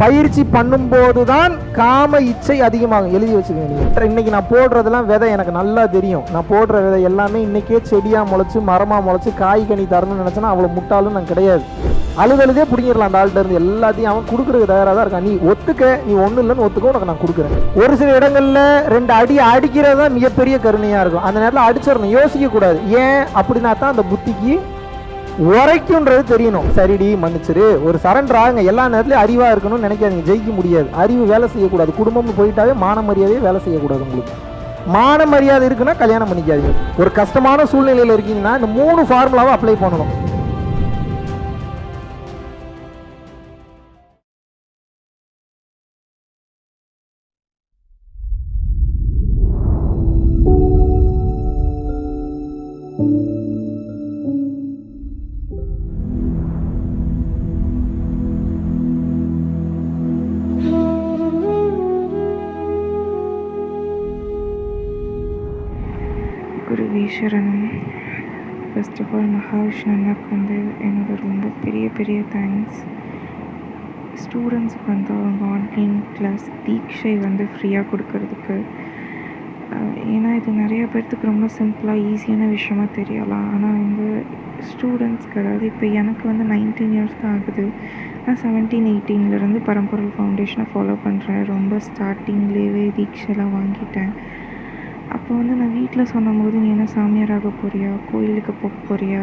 பயிற்சி பண்ணும்போது தான் காம இச்சை அதிகமாகும். எழுதி வச்சுக்கோங்க நீங்கள் இன்னைக்கு நான் போடுறதெல்லாம் விதை எனக்கு நல்லா தெரியும். நான் போடுற விதை எல்லாமே இன்னைக்கே செடியாக முளைச்சு மரமாக முளைச்சு காய் கனி தரணும்னு நினச்சேன்னா அவ்வளோ முட்டாளும் நான் கிடையாது. அழுதழுதே பிடிங்கிடலாம் அந்த ஆள்கிட்ட இருந்து. எல்லாத்தையும் அவன் கொடுக்குறதுக்கு தயாராக தான் இருக்கான். நீ ஒத்துக்க நீ ஒன்றும் இல்லைன்னு ஒத்துக்க உனக்கு நான் கொடுக்குறேன். ஒரு சில இடங்களில் ரெண்டு அடி அடிக்கிறது தான் மிகப்பெரிய கருணையாக இருக்கும். அந்த நேரத்தில் அடிச்சிடணும். யோசிக்கக்கூடாது. ஏன் அப்படின்னா தான் அந்த புத்திக்கு உரைக்குன்றது தெரியணும். சரிடி மன்னிச்சிரு. ஒரு சரண்டர் ஆகுங்க எல்லா நேரத்துலையும் அறிவாக இருக்கணும்னு நினைக்காதீங்க. ஜெயிக்க முடியாது. அறிவு வேலை செய்யக்கூடாது. குடும்பம்னு போயிட்டாவே மான மரியாதையே வேலை செய்யக்கூடாது உங்களுக்கு. மான மரியாதை இருக்குன்னா கல்யாணம் பண்ணிக்காதீங்க. ஒரு கஷ்டமான சூழ்நிலையில் இருக்கீங்கன்னா இந்த மூணு ஃபார்முலாவை அப்ளை பண்ணணும். Guru first of all Mahavishnu அண்ணாக்கு வந்து என்னோட ரொம்ப பெரிய பெரிய தேங்க்ஸ் ஸ்டூடெண்ட்ஸ்க்கு வந்து அவங்க ஆன்லைன் கிளாஸ் தீட்சை வந்து ஃப்ரீயாக கொடுக்கறதுக்கு ஏன்னா இது நிறைய பேர்த்துக்கு ரொம்ப சிம்பிளாக ஈஸியான விஷயமா தெரியலாம் ஆனால் வந்து ஸ்டூடெண்ட்ஸ்க்கு அதாவது இப்போ எனக்கு வந்து நைன்டீன் இயர்ஸ் தான் ஆகுது நான் செவன்டீன் எயிட்டீன்லேருந்து பரம்பொருள் ஃபவுண்டேஷனை ஃபாலோ பண்ணுறேன் ரொம்ப ஸ்டார்டிங்லேயே தீட்சைலாம் வாங்கிட்டேன் அப்போ வந்து நான் வீட்டில் சொன்னபோது நீ என்ன சாமியாராக போறியா? கோயிலுக்கு போக போறியா?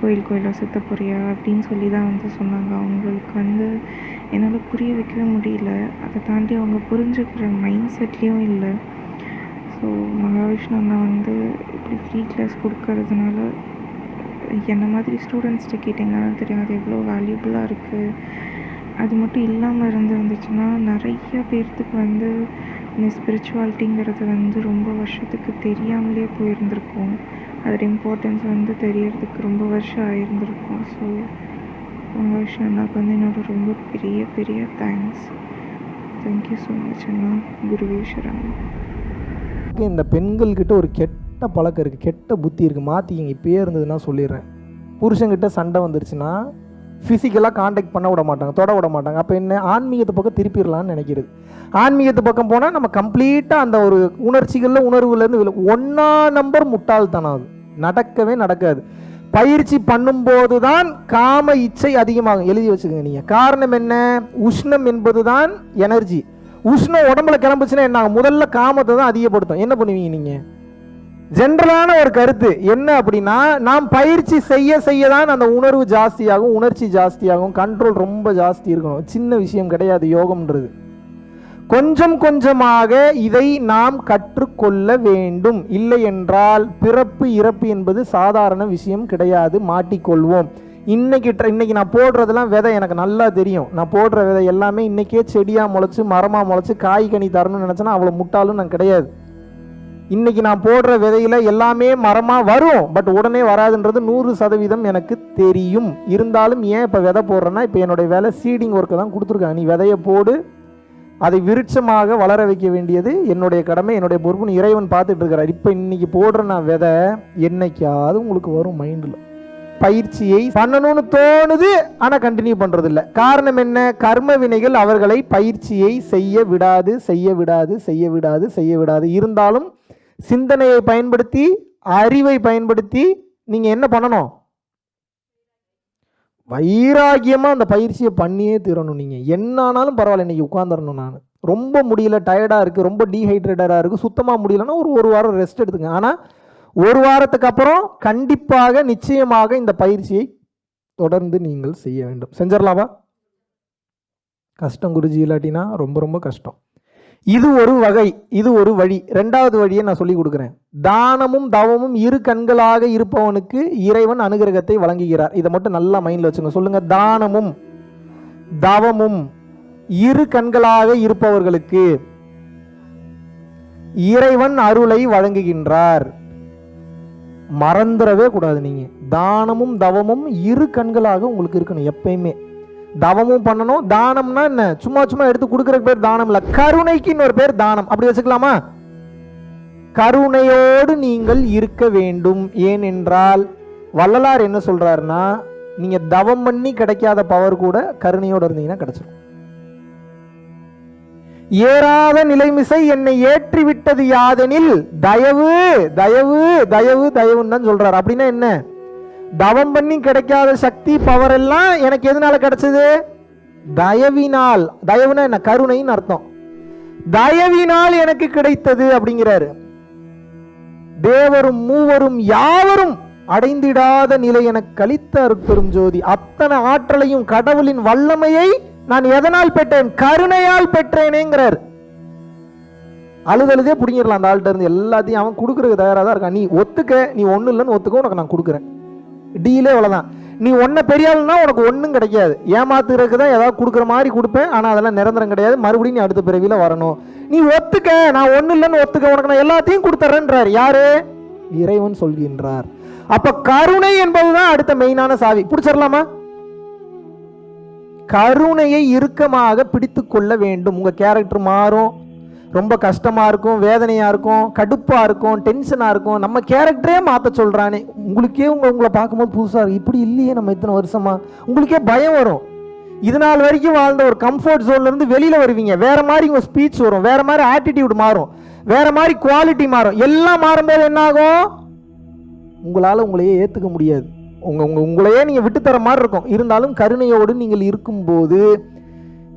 கோயில் கோயிலாக சுத்த போறியா? அப்படின்னு சொல்லி தான் வந்து சொன்னாங்க. அவங்களுக்கு வந்து என்னால் புரிய வைக்கவே முடியல. அதை தாண்டி அவங்க புரிஞ்சுக்கிற மைண்ட் செட்லேயும் இல்லை. ஸோ மகாவிஷ்ணு அண்ணா வந்து இப்படி ஃப்ரீ கிளாஸ் கொடுக்கறதுனால என்ன மாதிரி ஸ்டூடெண்ட்ஸ்கிட்ட கேட்டிங்கன்னா தெரியும். அது எவ்வளோ வேல்யூபுளாக இருக்குது அது மட்டும் இல்லாமல் இருந்துருந்துச்சுன்னா நிறைய பேர்த்துக்கு வந்து இந்த ஸ்பிரிச்சுவாலிட்டிங்கிறது வந்து ரொம்ப வருஷத்துக்கு தெரியாமலே போயிருந்திருக்கும். அதோட இம்பார்ட்டன்ஸ் வந்து தெரியறதுக்கு ரொம்ப வருஷம் ஆயிருந்திருக்கும். ஸோ மகாவிஷ்ணு அண்ணாக்கு வந்து என்னோட ரொம்ப பெரிய பெரிய thanks thank you so much அண்ணா. குருவேஸ்வரன் இந்த பெண்கள்கிட்ட ஒரு கெட்ட பழக்கம் இருக்குது கெட்ட புத்தி இருக்குது மாற்றிக்கிங்க இப்பயே இருந்ததுன்னா சொல்லிடுறேன். புருஷன்கிட்ட சண்டை வந்துருச்சுன்னா ஃபிசிக்கலாக காண்டாக்ட் பண்ண விட மாட்டாங்க தொட விட மாட்டாங்க. அப்போ என்ன? ஆன்மீகத்து பக்கம் திருப்பிடலான்னு நினைக்கிறது. ஆன்மீகத்து பக்கம் போனால் நம்ம கம்ப்ளீட்டாக அந்த ஒரு உணர்ச்சிகளில் உணர்வுலேருந்து விழு ஒன்றா நம்பர் முட்டாள்தனம் அது. நடக்கவே நடக்காது. பயிற்சி பண்ணும்போது தான் காம இச்சை அதிகமாகும். எழுதி வச்சுக்கோங்க நீங்கள் காரணம் என்ன? உஷ்ணம் என்பது தான் எனர்ஜி உஷ்ணம் உடம்புல கிளம்புச்சுன்னா என்ன ஆகும்? முதல்ல காமத்தை தான் அதிகப்படுத்தும். என்ன பண்ணுவீங்க நீங்கள் ஜென்ரலான ஒரு கருத்து என்ன அப்படின்னா நாம் பயிற்சி செய்ய செய்ய தான் அந்த உணர்வு ஜாஸ்தியாகும் உணர்ச்சி ஜாஸ்தியாகும் கண்ட்ரோல் ரொம்ப ஜாஸ்தி இருக்கணும். சின்ன விஷயம் கிடையாது யோகம்ன்றது. கொஞ்சம் கொஞ்சமாக இதை நாம் கற்றுக்கொள்ள வேண்டும். இல்லை என்றால் பிறப்பு இறப்பு என்பது சாதாரண விஷயம் கிடையாது மாட்டிக்கொள்வோம். இன்னைக்கு இன்னைக்கு நான் போடுறதெல்லாம் விதை எனக்கு நல்லா தெரியும். நான் போடுற விதை எல்லாமே இன்னைக்கே செடியாக முளைச்சு மரமாக முளைச்சு காய் கனி தரணும்னு நினச்சேன்னா அவ்வளோ முட்டாலும் நான் கிடையாது. இன்னைக்கு நான் போடுற விதையில எல்லாமே மரமாக வரும் பட் உடனே வராதுன்றது நூறு சதவீதம் எனக்கு தெரியும். இருந்தாலும் ஏன் இப்போ விதை போடுறேன்னா இப்போ என்னுடைய வேலை சீடிங் ஒர்க்கை தான் கொடுத்துருக்காங்க. நீ விதையை போடு அதை விருட்சமாக வளர வைக்க வேண்டியது என்னுடைய கடமை என்னுடைய பொறுப்புன்னு இறைவன் பார்த்துட்டு இருக்கிறார் இப்போ இன்னைக்கு போடுற நான் விதை என்னைக்காவது உங்களுக்கு வரும் மைண்டில் பயிற்சியை பண்ணணும்னு தோணுது ஆனால் கண்டினியூ பண்ணுறது இல்லை காரணம் என்ன? கர்ம வினைகள் அவர்களை பயிற்சியை செய்ய விடாது செய்ய விடாது செய்ய விடாது செய்ய விடாது. இருந்தாலும் சிந்தனையை பயன்படுத்தி அறிவை பயன்படுத்தி நீங்கள் என்ன பண்ணணும்? வைராகியமாக அந்த பயிற்சியை பண்ணியே தீரணும் நீங்கள் என்ன ஆனாலும் பரவாயில்ல இன்றைக்கி உட்காந்துடணும் நான். ரொம்ப முடியல டயர்டாக இருக்குது ரொம்ப டீஹைட்ரேட்டடாக இருக்குது சுத்தமாக முடியலன்னா ஒரு ஒரு வாரம் ரெஸ்ட் எடுத்துங்க. ஆனால் ஒரு வாரத்துக்கு அப்புறம் கண்டிப்பாக நிச்சயமாக இந்த பயிற்சியை தொடர்ந்து நீங்கள் செய்ய வேண்டும். செஞ்சிடலாமா? கஷ்டம் குருஜி இல்லாட்டினா ரொம்ப ரொம்ப கஷ்டம். இது ஒரு வகை இது ஒரு வழி. ரெண்டாவது வழியை நான் சொல்லி கொடுக்குறேன். தானமும் தவமும் இரு கண்களாக இருப்பவனுக்கு இறைவன் அனுகிரகத்தை வழங்குகிறார். இதை மட்டும் நல்லா மைண்டில் வச்சுங்க சொல்லுங்க தானமும் தவமும் இரு கண்களாக இருப்பவர்களுக்கு இறைவன் அருளை வழங்குகின்றார். மறந்துடவே கூடாது நீங்க. தானமும் தவமும் இரு கண்களாக உங்களுக்கு இருக்கணும் எப்பயுமே. தவமும் பண்ணணும். தானம்னா என்ன? சும்மா சும்மா எடுத்து கொடுக்குற பேர் தானம் இல்ல. கருணைக்கு இன்னொரு பேர் தானம். அப்படி வச்சுக்கலாமா? கருணையோடு நீங்கள் இருக்க வேண்டும். ஏனென்றால் வள்ளலார் என்ன சொல்றாருன்னா நீங்க தவம் பண்ணி கிடைக்காத பவர் கூட கருணையோடு இருந்தீங்கன்னா கிடைச்சிடும் ஏறாத நிலைமிசை என்னை ஏற்றி விட்டது யாதெனில் தயவு தயவு தயவு தயவுன்னு தான் சொல்றாரு. அப்படின்னா என்ன? தவம் பண்ணி கிடைக்காத சக்தி பவர் எல்லாம் எனக்கு எதனால கிடைச்சது? தயவினால். தயவுனா என்ன? கருணைன்னு அர்த்தம். தயவினால் எனக்கு கிடைத்தது அப்படிங்கிறாரு. தேவரும் மூவரும் யாவரும் அடைந்திடாத நிலை எனக்கு கழித்த அருட்பெரும் ஜோதி. அத்தனை ஆற்றலையும் கடவுளின் வல்லமையை நான் எதனால் பெற்றேன்? கருணையால் பெற்றேனேங்கிறார். அழுதழுதே பிடிங்கிடலாம் அந்த ஆள்கிட்ட இருந்து. எல்லாத்தையும் அவன் கொடுக்கறதுக்கு தயாராக தான் இருக்கான். நீ ஒத்துக்க நீ ஒன்றும் இல்லைன்னு ஒத்துக்க உனக்கு நான் கொடுக்குறேன். டீலே அவ்வளோதான் நீ ஒன்றை பெரியாள்னா உனக்கு ஒன்றும் கிடைக்காது. ஏமாத்துறதுக்கு தான் ஏதாவது கொடுக்குற மாதிரி கொடுப்பேன். ஆனால் அதெல்லாம் நிரந்தரம் கிடையாது. மறுபடியும் நீ அடுத்த பிறவியில் வரணும். நீ ஒத்துக்க. நான் ஒன்றும் இல்லைன்னு ஒத்துக்க. உனக்கு நான் எல்லாத்தையும் கொடுத்துட்றேன்றார் யாரு? இறைவன் சொல்கின்றார். அப்போ கருணை என்பதுதான் அடுத்த மெயினான சாவி. பிடிச்சிடலாமா? கருணையை இறுக்கமாக பிடித்து கொள்ள வேண்டும். உங்கள் கேரக்டர் மாறும். ரொம்ப கஷ்டமாக இருக்கும் வேதனையாக இருக்கும் கடுப்பாக இருக்கும் டென்ஷனாக இருக்கும். நம்ம கேரக்டரே மாற்ற சொல்கிறானே உங்களுக்கே உங்க உங்களை பார்க்கும்போது புதுசாக இருக்கும் இப்படி இல்லையே நம்ம இத்தனை வருஷமாக உங்களுக்கே பயம் வரும். இது நாள் வரைக்கும் வாழ்ந்த ஒரு கம்ஃபர்ட் ஜோன்லேருந்து இருந்து வருவீங்க. வேறு மாதிரி உங்கள் ஸ்பீச் வரும். வேறு மாதிரி ஆட்டிடியூட் மாறும். வேறு மாதிரி குவாலிட்டி மாறும். எல்லாம் மாறும்போது என்னாகும்? உங்களால் உங்களையே ஏற்றுக்க முடியாது. உங்கள் உங்கள் உங்களையே நீங்கள் விட்டுத்தர மாதிரி இருக்கும். இருந்தாலும் கருணையோடு நீங்கள் இருக்கும்போது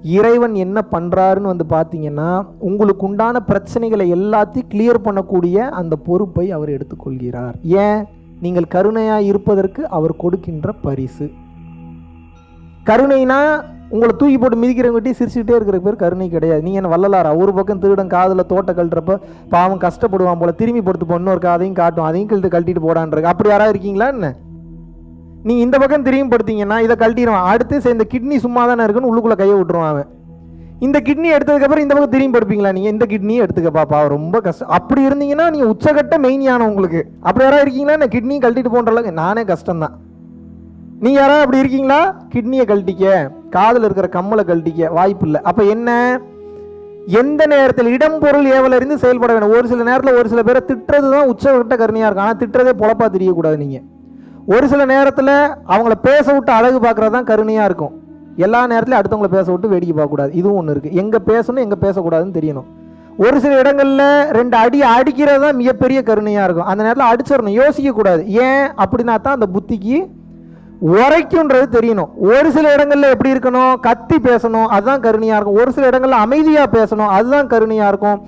இறைவன் என்ன பண்ணுறாருன்னு வந்து பார்த்தீங்கன்னா உங்களுக்கு உண்டான பிரச்சனைகளை எல்லாத்தையும் கிளியர் பண்ணக்கூடிய அந்த பொறுப்பை அவர் எடுத்துக்கொள்கிறார். ஏன்? நீங்கள் கருணையாக இருப்பதற்கு அவர் கொடுக்கின்ற பரிசு. கருணைனா உங்களை தூக்கி போட்டு மிதிக்கிறவங்ககிட்டயும் சிரிச்சுக்கிட்டே இருக்கிற பேர் கருணை கிடையாது. நீ என்ன வள்ளலாரா? ஒரு பக்கம் திருடன் காதில் தோட்ட கழட்டுறப்ப பாவம் கஷ்டப்படுவான் போல் திரும்பி படுத்து பொண்ணு ஒரு காதையும் காட்டும் அதையும் கழட்டு கழட்டிட்டு போடான்றது அப்படி யாராவது இருக்கீங்களா என்ன? நீ இந்த பக்கம் திரும்பி படுத்தீங்கன்னா இதை கழட்டிடுவான். அடுத்து இந்த கிட்னி சும்மா தானே இருக்குன்னு உள்ளுக்குள்ளே கையை விட்டுருவான் அவன். இந்த கிட்னி எடுத்ததுக்கப்புறம் இந்த பக்கம் திரும்பி படுப்பீங்களா நீங்கள் இந்த கிட்னியும் எடுத்துக்க பாப்பா ரொம்ப கஷ்டம். அப்படி இருந்தீங்கன்னா நீங்கள் உச்சகட்ட மெயினியான உங்களுக்கு. அப்படி யாராவது இருக்கீங்களா? நான் கிட்னியும் கழட்டிட்டு போன்ற அளவுக்கு? நானே கஷ்டம்தான். நீ யாராவது அப்படி இருக்கீங்களா? கிட்னியை கழட்டிக்க காதில் இருக்கிற கம்மலை கழட்டிக்க வாய்ப்பு இல்லை. அப்போ என்ன? எந்த நேரத்தில் இடம் பொருள் ஏவல் செயல்பட வேணும் ஒரு சில நேரத்தில் ஒரு சில பேரை திட்டுறது தான் உச்சகட்ட கருணையாக இருக்கும். ஆனால் திட்டுறதே பொழப்பா தெரியக்கூடாது நீங்கள் ஒரு சில நேரத்தில் அவங்கள பேச விட்டு அழகு பார்க்குறது தான் கருணையாக இருக்கும். எல்லா நேரத்துலையும் அடுத்தவங்கள பேச விட்டு வேடிக்கை பார்க்கக்கூடாது. இதுவும் ஒன்று இருக்குது எங்கே பேசணும் எங்கே பேசக்கூடாதுன்னு தெரியணும். ஒரு சில இடங்களில் ரெண்டு அடி அடிக்கிறது தான் மிகப்பெரிய கருணையாக இருக்கும். அந்த நேரத்தில் அடிச்சிடணும். யோசிக்கக்கூடாது. ஏன் அப்படின்னா தான் அந்த புத்திக்கு உரைக்குன்றது தெரியணும். ஒரு சில இடங்களில் எப்படி இருக்கணும்? கத்தி பேசணும். அதுதான் கருணையாக இருக்கும். ஒரு சில இடங்களில் அமைதியாக பேசணும். அதுதான் கருணையாக இருக்கும்.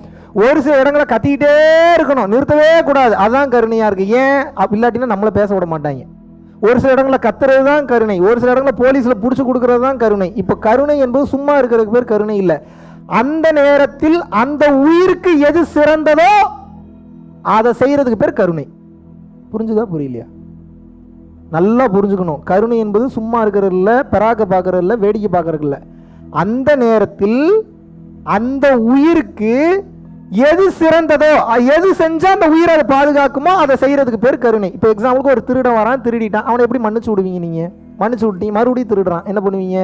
ஒரு சில இடங்களை கத்திக்கிட்டே இருக்கணும். நிறுத்தவே கூடாது. அதுதான் கருணையாக இருக்குது ஏன்? அப்ப இல்லாட்டினா நம்மளை பேச விட மாட்டாங்க. ஒரு சில இடங்களில் கத்துறது தான் கருணை. ஒரு சில இடங்களில் போலீஸில் பிடிச்சி கொடுக்கறது தான் கருணை. இப்போ கருணை என்பது சும்மா இருக்கிறதுக்கு பேர் கருணை இல்லை. அந்த நேரத்தில் அந்த உயிருக்கு எது சிறந்ததோ அதை செய்கிறதுக்கு பேர் கருணை. புரிஞ்சுதா? புரியலையா? நல்லா புரிஞ்சுக்கணும். கருணை என்பது சும்மா இருக்கிறது இல்லை பெறாக்க பார்க்கறது இல்லை வேடிக்கை பார்க்கறது இல்லை. அந்த நேரத்தில் அந்த உயிருக்கு எது சிறந்ததோ எது செஞ்சா அந்த உயிரை அதை பாதுகாக்குமோ அதை செய்யறதுக்கு பேர் கருணை. இப்போ எக்ஸாம்பிளுக்கு ஒரு திருடன் வரான் திருடிட்டான். அவனை எப்படி மன்னிச்சு விடுவீங்க நீங்க? மன்னிச்சு விட்டீங்க மறுபடியும் திருடுறான். என்ன பண்ணுவீங்க?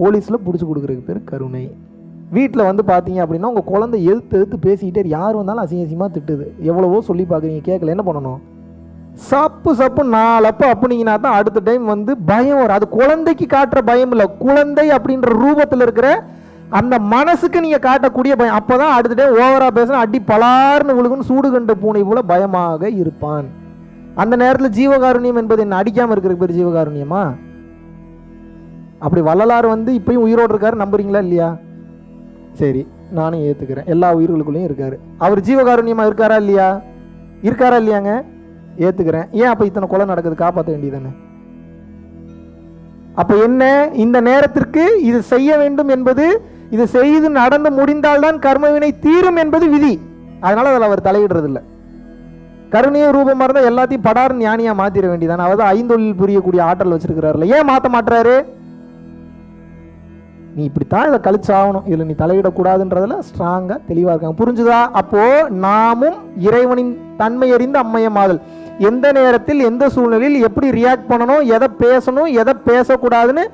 போலீஸில் பிடிச்சி கொடுக்குறதுக்கு பேர் கருணை. வீட்டில் வந்து பார்த்தீங்க அப்படின்னா உங்கள் குழந்தை எழுத்து எழுத்து பேசிக்கிட்டே யார் வந்தாலும் அசிங்க அசிங்கமாக திட்டுது. எவ்வளவோ சொல்லி பார்க்குறீங்க கேட்கல என்ன பண்ணணும்? சப்பு சப்பு நாலப்பு அப்படிங்கன்னா தான் அடுத்த டைம் வந்து பயம் வரும். அது குழந்தைக்கு காட்டுற பயம் இல்லை. குழந்தை அப்படின்ற ரூபத்தில் இருக்கிற அந்த மனசுக்கு நீங்கள் காட்டக்கூடிய பயம். அப்போ தான் அடுத்த டே ஓவராக பேசினா அடி பலார்னு விழுகுன்னு சூடு கண்ட பூனை போல பயமாக இருப்பான். அந்த நேரத்தில் ஜீவகாருண்யம் என்பது என்ன? அடிக்காமல் இருக்கிற பேர் ஜீவகாருண்யமா? அப்படி வள்ளலார் வந்து இப்பயும் உயிரோடு இருக்காரு நம்புறீங்களா இல்லையா? சரி நானும் ஏற்றுக்கிறேன் எல்லா உயிர்களுக்குள்ளேயும் இருக்காரு. அவர் ஜீவகாருண்யமா இருக்காரா இல்லையா? இருக்காரா இல்லையாங்க? ஏத்துக்கிறேன். ஏன் அப்ப இத்தனை கொலை நடக்குது? காப்பாற்ற வேண்டியதானே அப்ப என்ன? இந்த நேரத்திற்கு இது செய்ய வேண்டும் என்பது இது செய்து நடந்து முடிந்தால்தான் கர்மவினை தீரும் என்பது விதி. அதனால அதில் அவர் தலையிடுறதில்லை. கருணைய ரூபமாக இருந்தால் எல்லாத்தையும் படார் ஞானியா மாத்திர வேண்டியதானே அவர் தான் ஐந்தொழில் புரியக்கூடிய ஆற்றல் வச்சிருக்கிறாருல ஏன் மாத்த மாட்டுறாரு நீ இப்படித்தான் இதை கழிச்சு ஆகணும் இதில் நீ தலையிடக்கூடாதுன்றதுல ஸ்ட்ராங்காக தெளிவாக இருக்காங்க. புரிஞ்சுதா? அப்போ நாமும் இறைவனின் தன்மை அறிந்த அம்மையமாதல் எந்த நேரத்தில் எந்த சூழ்நிலையில் எப்படி ரியாக்ட் பண்ணணும் எதை பேசணும் எதை பேசக்கூடாதுன்னு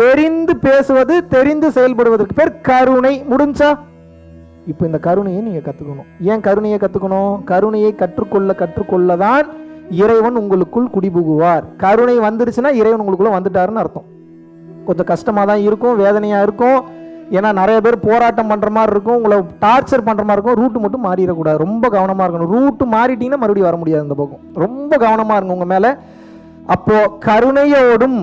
தெரிந்து பேசுவது தெரிந்து செயல்படுவதற்கு பேர் கருணை. முடிஞ்சா? இப்போ இந்த கருணையை நீங்கள் கற்றுக்கணும் ஏன் கருணையை கற்றுக்கணும் கருணையை கற்றுக்கொள்ள கற்றுக்கொள்ள தான் இறைவன் உங்களுக்குள் குடிபுகுவார். கருணை வந்துருச்சுன்னா இறைவன் உங்களுக்குள்ள வந்துட்டாருன்னு அர்த்தம். கொஞ்சம் கஷ்டமாக தான் இருக்கும் வேதனையாக இருக்கும். ஏன்னா நிறைய பேர் போராட்டம் பண்ணுற மாதிரி இருக்கும் உங்களை டார்ச்சர் பண்ணுற மாதிரி இருக்கும். ரூட்டு மட்டும் மாறிடக்கூடாது. ரொம்ப கவனமாக இருக்கணும். ரூட்டு மாறிட்டீங்கன்னா மறுபடியும் வர முடியாது இந்த பக்கம். ரொம்ப கவனமாக இருக்கும் உங்கள் மேலே. அப்போ கருணையோடும்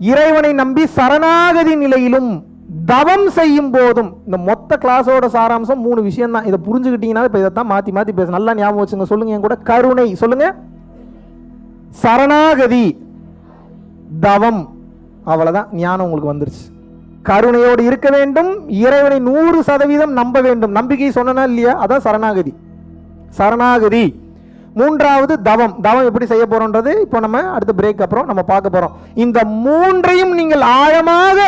இறைவனை நம்பி சரணாகதி நிலையிலும் தவம் செய்யும் போதும் இந்த மொத்த கிளாஸோட சாராம்சம் மூணு விஷயம் தான் இதை புரிஞ்சுக்கிட்டீங்கன்னா இப்போ இதைத்தான் மாற்றி மாற்றி பேச நல்லா ஞாபகம் வச்சுங்க. சொல்லுங்க என் கூட. கருணை. சொல்லுங்க. சரணாகதி. தவம். அவ்வளவுதான். ஞானம் உங்களுக்கு வந்துருச்சு. கருணையோடு இருக்க வேண்டும். இறைவனை நூறு சதவீதம் நம்ப வேண்டும். நம்பிக்கை சொன்னா இல்லையா? அதான் சரணாகதி. சரணாகதி. மூன்றாவது தவம். தவம் எப்படி செய்ய போறோன்றது இப்போ நம்ம அடுத்த பிரேக் அப்புறம் நம்ம பார்க்க போறோம். இந்த மூன்றையும் நீங்கள் ஆழமாக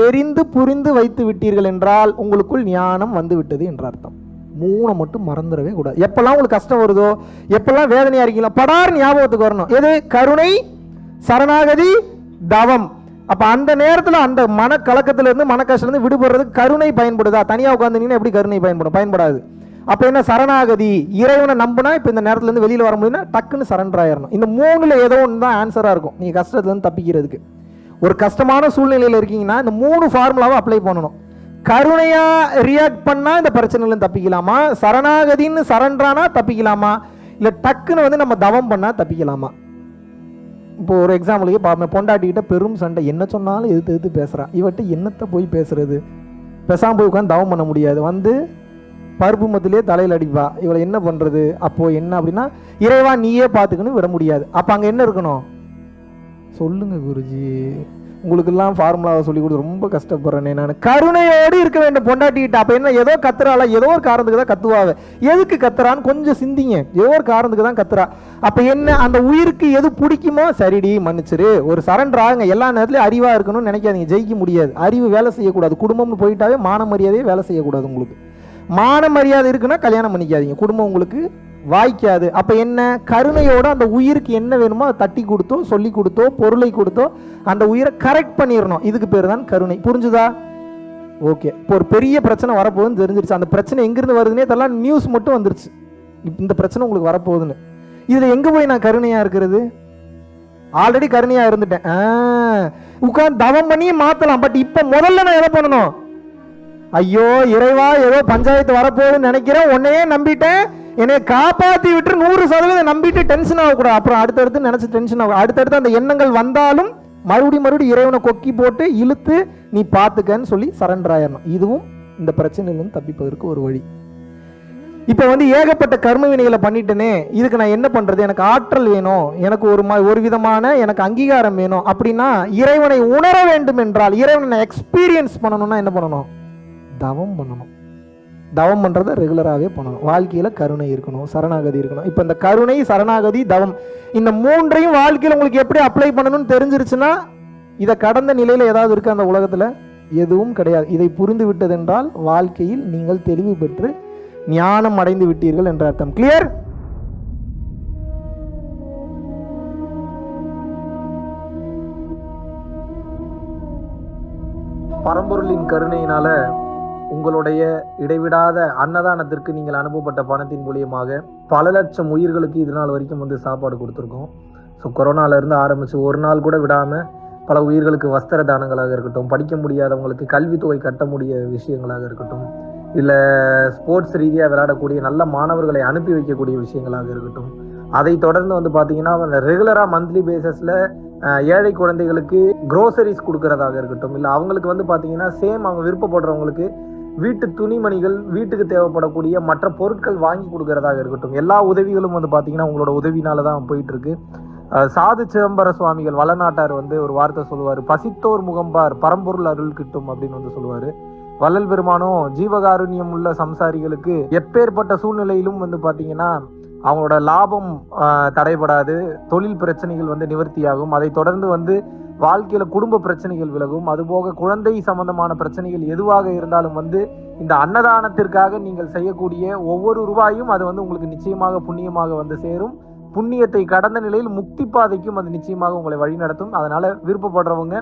தெரிந்து புரிந்து வைத்து விட்டீர்கள் என்றால் உங்களுக்குள் ஞானம் வந்து விட்டது என்ற அர்த்தம். மூணை மட்டும் மறந்துடவே கூடாது. எப்பெல்லாம் உங்களுக்கு கஷ்டம் வருதோ எப்பெல்லாம் வேதனையா இருக்கீங்களோ படார் ஞாபகத்துக்கு வரணும். எது? கருணை சரணாகதி தவம். அப்ப அந்த நேரத்துல அந்த மனக்கலக்கத்துல மன மனக்கஷ்டம் இருந்து விடுபடுறதுக்கு கருணை பயன்படுதா? தனியா உட்காந்துனீங்கன்னா எப்படி கருணை பயன்படும்? பயன்படாது. அப்போ என்ன சரணாகதி? இறைவனை நம்பினா இப்போ இந்த நேரத்துலேருந்து வெளியில் வர முடியும்னா டக்குன்னு சரண்டர் ஆயிடணும் இந்த மூணுல ஏதோ ஒன்று தான் ஆன்சராக இருக்கும். நீங்கள் கஷ்டத்துலேருந்து தப்பிக்கிறதுக்கு. ஒரு கஷ்டமான சூழ்நிலையில் இருக்கீங்கன்னா இந்த மூணு ஃபார்முலாவை அப்ளை பண்ணணும். கருணையாக ரியாக்ட் பண்ணால் இந்த பிரச்சனையிலும் தப்பிக்கலாமா? சரணாகதின்னு சரண்டரானா தப்பிக்கலாமா? இல்லை டக்குன்னு வந்து நம்ம தவம் பண்ணால் தப்பிக்கலாமா? இப்போ ஒரு எக்ஸாம்பிளுக்கு பாப்பேன் பொண்டாட்டிக்கிட்ட பெரும் சண்டை. என்ன சொன்னாலும் எதிர்த்து எதிர்த்து பேசுகிறான் இவட்ட என்னத்தை போய் பேசுறது? பேசாமல் போய் உட்காந்து தவம் பண்ண முடியாது. வந்து பருப்பு மத்திலே தலையில் அடிப்பா. இவளை என்ன பண்ணுறது அப்போது என்ன அப்படின்னா இறைவா நீயே பார்த்துக்கணும் விட முடியாது. அப்போ அங்கே என்ன இருக்கணும்? சொல்லுங்க குருஜி. உங்களுக்கெல்லாம் ஃபார்முலாவை சொல்லி கொடுத்து ரொம்ப கஷ்டப்படுறேனே நான். கருணையோடு இருக்க வேண்டும் பொண்டாட்டிக்கிட்ட அப்போ என்ன ஏதோ கத்துறாளா? ஏதோ ஒரு காரணத்துக்கு தான் கத்துவாவ. எதுக்கு கத்துறான்னு கொஞ்சம் சிந்திங்க. ஏதோ ஒரு காரணத்துக்கு தான் கத்துறா. அப்போ என்ன அந்த உயிருக்கு எது பிடிக்குமோ சரிடி மன்னிச்சிரு. ஒரு சரண்டர் ஆகுங்க. எல்லா நேரத்துலையும் அறிவாக இருக்கணும்னு நினைக்காதீங்க. ஜெயிக்க முடியாது. அறிவு வேலை செய்யக்கூடாது. குடும்பம்னு போயிட்டாவே மான மரியாதையே வேலை செய்யக்கூடாது உங்களுக்கு. மான மரியாதை இருக்குன்னா கல்யாணம் பண்ணிக்காதீங்க. குடும்பம் உங்களுக்கு வாய்க்காது. அப்போ என்ன? கருணையோட அந்த உயிருக்கு என்ன வேணுமோ அதை தட்டி கொடுத்தோ சொல்லி கொடுத்தோ பொருளை கொடுத்தோ அந்த உயிரை கரெக்ட் பண்ணிடணும் இதுக்கு பேர் தான் கருணை. புரிஞ்சுதா? ஓகே. இப்போ ஒரு பெரிய பிரச்சனை வரப்போகுதுன்னு தெரிஞ்சிருச்சு. அந்த பிரச்சனை எங்கிருந்து வருதுன்னே தெரியல. நியூஸ் மட்டும் வந்துருச்சு. இந்த பிரச்சனை உங்களுக்கு வரப்போகுதுன்னு. இதில் எங்கே போய் நான் கருணையாக இருக்கிறது? ஆல்ரெடி கருணையாக இருந்துட்டேன். உட்காந்து தவம் பண்ணி மாற்றலாம் பட் இப்போ முதல்ல நான் எதை பண்ணணும்? ஐயோ இறைவா ஏதோ பஞ்சாயத்து வரப்போகுதுன்னு நினைக்கிறேன். உன்னையே நம்பிட்டேன். என்னை காப்பாற்றி விட்டு நூறு சதவீதம் நம்பிட்டு டென்ஷன் ஆகக்கூடாது. அப்புறம் அடுத்தடுத்து நினச்சி டென்ஷன் ஆகும் அடுத்தடுத்து அந்த எண்ணங்கள் வந்தாலும் மறுபடியும் மறுபடியும் இறைவனை கொக்கி போட்டு இழுத்து நீ பார்த்துக்கன்னு சொல்லி சரண்டர் ஆயிடணும். இதுவும் இந்த பிரச்சனையிலேருந்து தப்பிப்பதற்கு ஒரு வழி. இப்போ வந்து ஏகப்பட்ட கர்ம வினைகளை பண்ணிட்டேனே. இதுக்கு நான் என்ன பண்றது? எனக்கு ஆற்றல் வேணும். எனக்கு ஒரு மா ஒரு விதமான எனக்கு அங்கீகாரம் வேணும். அப்படின்னா இறைவனை உணர வேண்டும் என்றால் இறைவனை எக்ஸ்பீரியன்ஸ் பண்ணணும்னா என்ன பண்ணணும்? தவம் பண்ணணும். தவம் பண்ணுறதை ரெகுலராகவே பண்ணணும். வாழ்க்கையில் கருணை இருக்கணும் சரணாகதி இருக்கணும். இப்போ இந்த கருணை சரணாகதி தவம் இந்த மூன்றையும் வாழ்க்கையில் உங்களுக்கு எப்படி அப்ளை பண்ணணும்னு தெரிஞ்சிருச்சுன்னா இதை கடந்த நிலையில் ஏதாவது இருக்கு அந்த உலகத்தில்? எதுவும் கிடையாது. இதை புரிந்து விட்டதென்றால் வாழ்க்கையில் நீங்கள் தெளிவு பெற்று ஞானம் அடைந்து விட்டீர்கள் என்ற அர்த்தம். கிளியர் பரம்பொருளின் கருணையினால உங்களுடைய இடைவிடாத அன்னதானத்திற்கு நீங்கள் அனுப்பப்பட்ட பணத்தின் மூலியமாக பல லட்சம் உயிர்களுக்கு இது நாள் வரைக்கும் வந்து சாப்பாடு கொடுத்துருக்கோம். ஸோ கொரோனாலேருந்து ஆரம்பித்து ஒரு நாள் கூட விடாமல் பல உயிர்களுக்கு வஸ்திர தானங்களாக இருக்கட்டும் படிக்க முடியாதவங்களுக்கு கல்வித்தொகை கட்ட முடிய விஷயங்களாக இருக்கட்டும் இல்லை ஸ்போர்ட்ஸ் ரீதியாக விளையாடக்கூடிய நல்ல மாணவர்களை அனுப்பி வைக்கக்கூடிய விஷயங்களாக இருக்கட்டும் அதை தொடர்ந்து வந்து பார்த்தீங்கன்னா ரெகுலராக மந்த்லி பேசஸில் ஏழை குழந்தைகளுக்கு க்ரோசரிஸ் கொடுக்கறதாக இருக்கட்டும் இல்லை அவங்களுக்கு வந்து பார்த்தீங்கன்னா சேம் அவங்க விருப்பப்படுறவங்களுக்கு வீட்டு துணிமணிகள் வீட்டுக்கு தேவைப்படக்கூடிய மற்ற பொருட்கள் வாங்கி கொடுக்கறதாக இருக்கட்டும். எல்லா உதவிகளும் வந்து பார்த்தீங்கன்னா உங்களோட உதவினால தான் போயிட்டு இருக்கு சாது சிதம்பர சுவாமிகள் வளநாட்டார் வந்து ஒரு வார்த்தை சொல்லுவார். பசித்தோர் முகம்பார் பரம்பொருள் அருள் கிட்டும் அப்படின்னு வந்து சொல்லுவார். வள்ளல் பெருமானும் ஜீவகாருண்யம் உள்ள சம்சாரிகளுக்கு எப்பேற்பட்ட சூழ்நிலையிலும் வந்து பார்த்தீங்கன்னா அவங்களோட லாபம் தடைபடாது. தொழில் பிரச்சனைகள் வந்து நிவர்த்தியாகும். அதை தொடர்ந்து வந்து வாழ்க்கையில குடும்ப பிரச்சனைகள் விலகும். அதுபோக குழந்தை சம்பந்தமான பிரச்சனைகள் எதுவாக இருந்தாலும் வந்து இந்த அன்னதானத்திற்காக நீங்கள் செய்யக்கூடிய ஒவ்வொரு ரூபாயும் அது வந்து உங்களுக்கு நிச்சயமாக புண்ணியமாக வந்து சேரும். புண்ணியத்தை கடந்த நிலையில் முக்தி பாதைக்கும் அது நிச்சயமாக உங்களை வழிநடத்தும் அதனால விருப்பப்படுறவங்க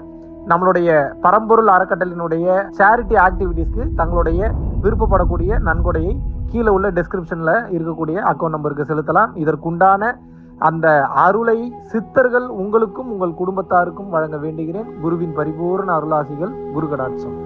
நம்மளுடைய பரம்பொருள் அறக்கட்டளினுடைய சேரிட்டி ஆக்டிவிட்டீஸ்க்கு தங்களுடைய விருப்பப்படக்கூடிய நன்கொடையை கீழே உள்ள டிஸ்கிரிப்ஷனில் இருக்கக்கூடிய அக்கௌண்ட் நம்பருக்கு செலுத்தலாம். இதற்குண்டான அந்த அருளை சித்தர்கள் உங்களுக்கும் உங்கள் குடும்பத்தாருக்கும் வழங்க வேண்டுகிறேன். குருவின் பரிபூர்ண அருளாசிகள் குருகடாட்சம்.